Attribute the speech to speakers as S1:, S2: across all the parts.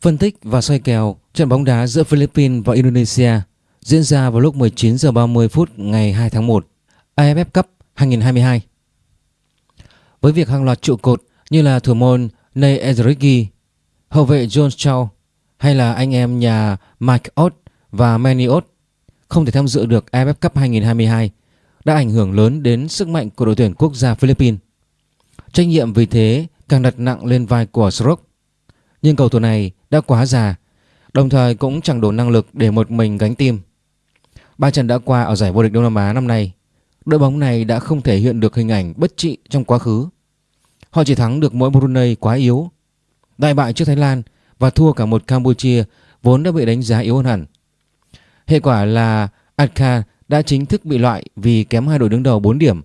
S1: Phân tích và soi kèo trận bóng đá giữa Philippines và Indonesia diễn ra vào lúc 19 giờ 30 phút ngày 2 tháng 1 AFF Cup 2022. Với việc hàng loạt trụ cột như là thủ môn Ney Ezrigi, hậu vệ John Chow hay là anh em nhà Mike Ott và Manny Ott không thể tham dự được AFF Cup 2022 đã ảnh hưởng lớn đến sức mạnh của đội tuyển quốc gia Philippines. Trách nhiệm vì thế càng đặt nặng lên vai của Stroke nhưng cầu thủ này đã quá già, đồng thời cũng chẳng đủ năng lực để một mình gánh tim. Ba trận đã qua ở giải vô địch Đông Nam Á năm nay, đội bóng này đã không thể hiện được hình ảnh bất trị trong quá khứ. Họ chỉ thắng được mỗi Brunei quá yếu, đại bại trước Thái Lan và thua cả một Campuchia vốn đã bị đánh giá yếu hơn hẳn. Hệ quả là Adka đã chính thức bị loại vì kém hai đội đứng đầu 4 điểm.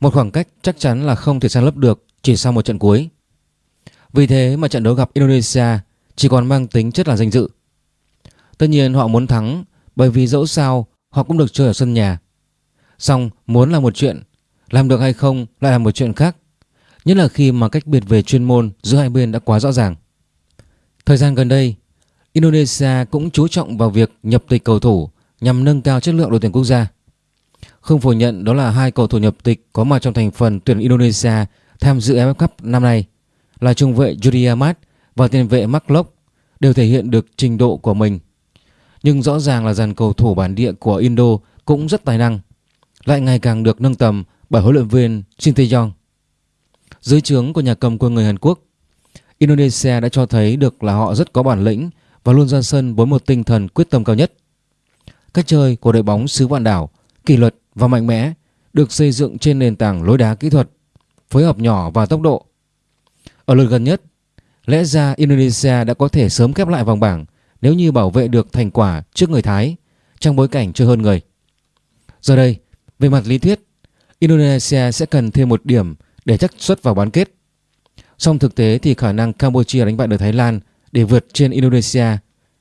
S1: Một khoảng cách chắc chắn là không thể san lấp được chỉ sau một trận cuối. Vì thế mà trận đấu gặp Indonesia chỉ còn mang tính chất là danh dự. Tất nhiên họ muốn thắng bởi vì dẫu sao họ cũng được chơi ở sân nhà. Xong muốn là một chuyện, làm được hay không lại là một chuyện khác. Nhất là khi mà cách biệt về chuyên môn giữa hai bên đã quá rõ ràng. Thời gian gần đây, Indonesia cũng chú trọng vào việc nhập tịch cầu thủ nhằm nâng cao chất lượng đội tuyển quốc gia. Không phủ nhận đó là hai cầu thủ nhập tịch có mặt trong thành phần tuyển Indonesia tham dự AFF Cup năm nay là trung vệ Jody Amat và tiền vệ Mark Locke đều thể hiện được trình độ của mình. Nhưng rõ ràng là dàn cầu thủ bản địa của Indo cũng rất tài năng, lại ngày càng được nâng tầm bởi huấn luyện viên Shin Tae-yong. Dưới trướng của nhà cầm quân người Hàn Quốc, Indonesia đã cho thấy được là họ rất có bản lĩnh và luôn ra sân với một tinh thần quyết tâm cao nhất. Cách chơi của đội bóng xứ vạn đảo, kỷ luật và mạnh mẽ được xây dựng trên nền tảng lối đá kỹ thuật, phối hợp nhỏ và tốc độ. Ở lượt gần nhất, lẽ ra Indonesia đã có thể sớm khép lại vòng bảng nếu như bảo vệ được thành quả trước người Thái trong bối cảnh chơi hơn người. Giờ đây, về mặt lý thuyết, Indonesia sẽ cần thêm một điểm để chắc suất vào bán kết. Song thực tế thì khả năng Campuchia đánh bại được Thái Lan để vượt trên Indonesia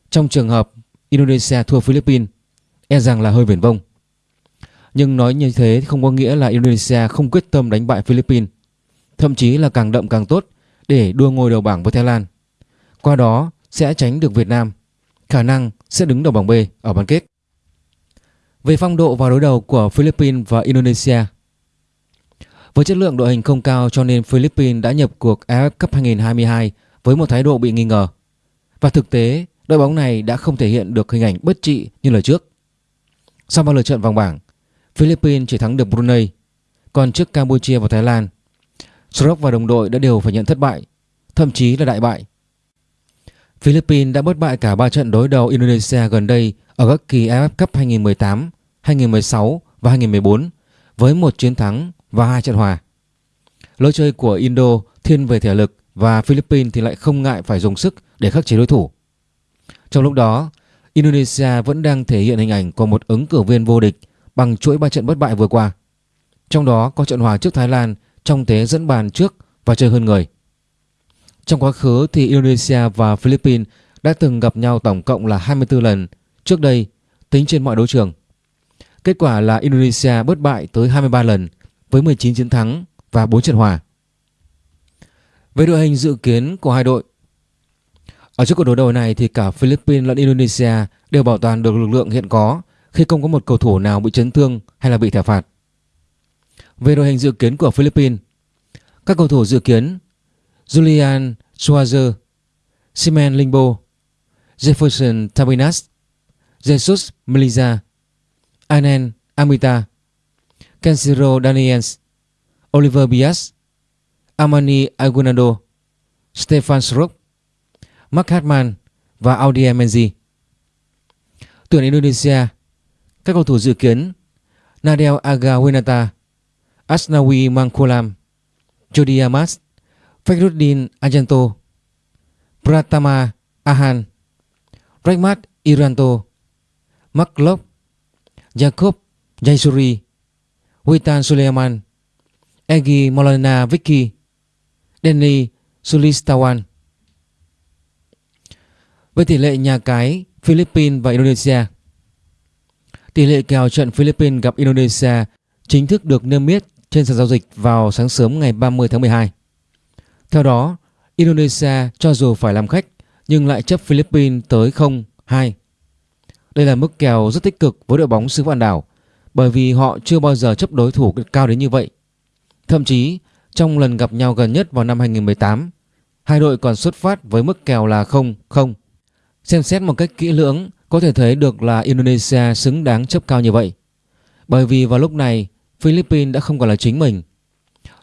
S1: trong trường hợp Indonesia thua Philippines e rằng là hơi viển vông. Nhưng nói như thế không có nghĩa là Indonesia không quyết tâm đánh bại Philippines, thậm chí là càng đậm càng tốt để đua ngôi đầu bảng với Thái Lan. Qua đó sẽ tránh được Việt Nam, khả năng sẽ đứng đầu bảng B ở bán kết. Về phong độ vào đối đầu của Philippines và Indonesia Với chất lượng đội hình không cao cho nên Philippines đã nhập cuộc AFF Cup 2022 với một thái độ bị nghi ngờ. Và thực tế, đội bóng này đã không thể hiện được hình ảnh bất trị như lời trước. Sau ba lượt trận vòng bảng, Philippines chỉ thắng được Brunei, còn trước Campuchia và Thái Lan, Srock và đồng đội đã đều phải nhận thất bại, thậm chí là đại bại. Philippines đã bất bại cả 3 trận đối đầu Indonesia gần đây ở các kỳ AFF Cup 2018, 2016 và 2014 với một chiến thắng và hai trận hòa. Lối chơi của Indo thiên về thể lực và Philippines thì lại không ngại phải dùng sức để khắc chế đối thủ. Trong lúc đó, Indonesia vẫn đang thể hiện hình ảnh của một ứng cử viên vô địch bằng chuỗi 3 trận bất bại vừa qua. Trong đó có trận hòa trước Thái Lan trong thế dẫn bàn trước và chơi hơn người. Trong quá khứ thì Indonesia và Philippines đã từng gặp nhau tổng cộng là 24 lần trước đây, tính trên mọi đấu trường. Kết quả là Indonesia bất bại tới 23 lần với 19 chiến thắng và 4 trận hòa. Về đội hình dự kiến của hai đội Ở trước cuộc đối đầu này thì cả Philippines lẫn Indonesia đều bảo toàn được lực lượng hiện có khi không có một cầu thủ nào bị chấn thương hay là bị thẻ phạt. Về đội hình dự kiến của Philippines. Các cầu thủ dự kiến Julian Schwarzer Simen Lingbo Jefferson Tabinas Jesus Melisa Anen Amita Kenshiro Daniels, Oliver Bias, Amani Aguinaldo, Stefan Srook Mark Hartman và Audi Menzi. Tuyển Indonesia Các cầu thủ dự kiến Nadel Aga Winata Asnawi Mangkulam Jody Amas, Fakhruddin Ajanto, Pratama Ahan, Rahmat Iranto Maklop Jacob Jaisuri, Witan Suleiman, Egi Molana Vicky, Denny Sulistawan. Với tỷ lệ nhà cái Philippines và Indonesia, Tỷ lệ kèo trận Philippines gặp Indonesia chính thức được niêm yết trên sàn giao dịch vào sáng sớm ngày 30 tháng 12. Theo đó, Indonesia cho dù phải làm khách nhưng lại chấp Philippines tới 0-2. Đây là mức kèo rất tích cực với đội bóng xứ vạn đảo bởi vì họ chưa bao giờ chấp đối thủ cao đến như vậy. Thậm chí trong lần gặp nhau gần nhất vào năm 2018, hai đội còn xuất phát với mức kèo là 0-0. Xem xét một cách kỹ lưỡng có thể thấy được là Indonesia xứng đáng chấp cao như vậy. Bởi vì vào lúc này Philippines đã không còn là chính mình.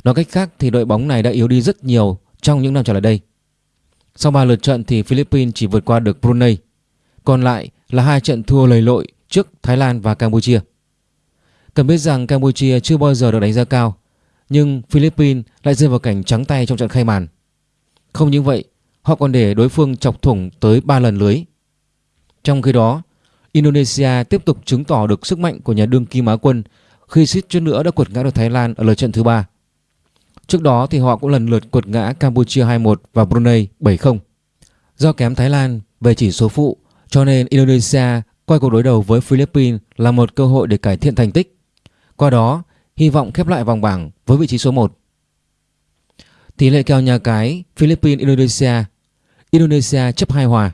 S1: Nói cách khác thì đội bóng này đã yếu đi rất nhiều trong những năm trở lại đây. Sau 3 lượt trận thì Philippines chỉ vượt qua được Brunei. Còn lại là hai trận thua lầy lội trước Thái Lan và Campuchia. Cần biết rằng Campuchia chưa bao giờ được đánh giá cao, nhưng Philippines lại rơi vào cảnh trắng tay trong trận khai màn. Không những vậy, họ còn để đối phương chọc thủng tới 3 lần lưới. Trong khi đó, Indonesia tiếp tục chứng tỏ được sức mạnh của nhà đương kim Á quân khi suýt chút nữa đã quật ngã được Thái Lan ở lượt trận thứ ba. Trước đó thì họ cũng lần lượt quật ngã Campuchia 2-1 và Brunei 7-0. Do kém Thái Lan về chỉ số phụ cho nên Indonesia coi cuộc đối đầu với Philippines là một cơ hội để cải thiện thành tích. Qua đó, hy vọng khép lại vòng bảng với vị trí số 1. Tỷ lệ kèo nhà cái Philippines Indonesia. Indonesia chấp 2 hòa.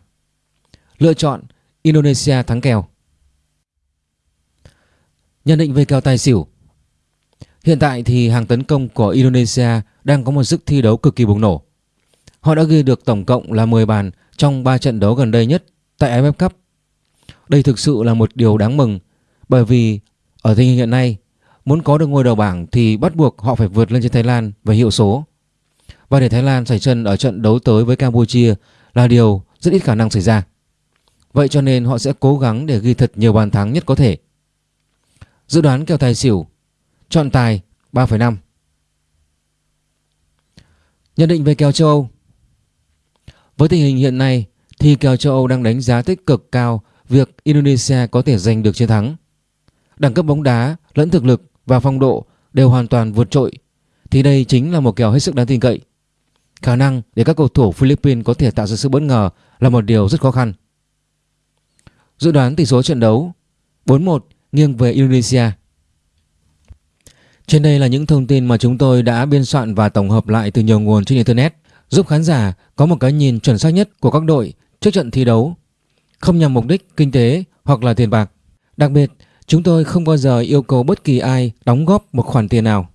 S1: Lựa chọn Indonesia thắng kèo. Nhận định về kèo tài xỉu. Hiện tại thì hàng tấn công của Indonesia đang có một sức thi đấu cực kỳ bùng nổ. Họ đã ghi được tổng cộng là 10 bàn trong 3 trận đấu gần đây nhất tại AFF Cup. Đây thực sự là một điều đáng mừng, bởi vì ở tình hình hiện nay, muốn có được ngôi đầu bảng thì bắt buộc họ phải vượt lên trên Thái Lan về hiệu số. Và để Thái Lan xảy chân ở trận đấu tới với Campuchia là điều rất ít khả năng xảy ra. Vậy cho nên họ sẽ cố gắng để ghi thật nhiều bàn thắng nhất có thể. Dự đoán kèo tài xỉu Chọn tài 3,5 Nhận định về kèo châu Âu Với tình hình hiện nay thì kèo châu Âu đang đánh giá tích cực cao việc Indonesia có thể giành được chiến thắng. Đẳng cấp bóng đá, lẫn thực lực và phong độ đều hoàn toàn vượt trội thì đây chính là một kèo hết sức đáng tin cậy. Khả năng để các cầu thủ Philippines có thể tạo ra sự bất ngờ là một điều rất khó khăn. Dự đoán tỷ số trận đấu 4-1 nghiêng về Indonesia. Trên đây là những thông tin mà chúng tôi đã biên soạn và tổng hợp lại từ nhiều nguồn trên Internet giúp khán giả có một cái nhìn chuẩn xác nhất của các đội trước trận thi đấu, không nhằm mục đích kinh tế hoặc là tiền bạc. Đặc biệt, chúng tôi không bao giờ yêu cầu bất kỳ ai đóng góp một khoản tiền nào.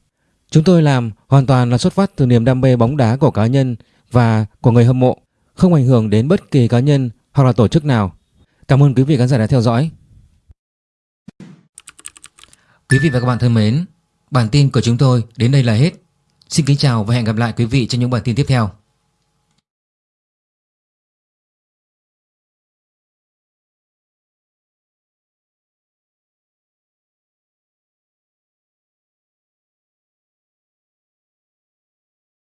S1: Chúng tôi làm hoàn toàn là xuất phát từ niềm đam mê bóng đá của cá nhân và của người hâm mộ, không ảnh hưởng đến bất kỳ cá nhân hoặc là tổ chức nào. Cảm ơn quý vị khán giả đã theo dõi. Quý vị và các bạn thân mến, bản tin của chúng tôi đến đây là hết. Xin kính chào và hẹn gặp lại quý vị trong những bản tin tiếp theo.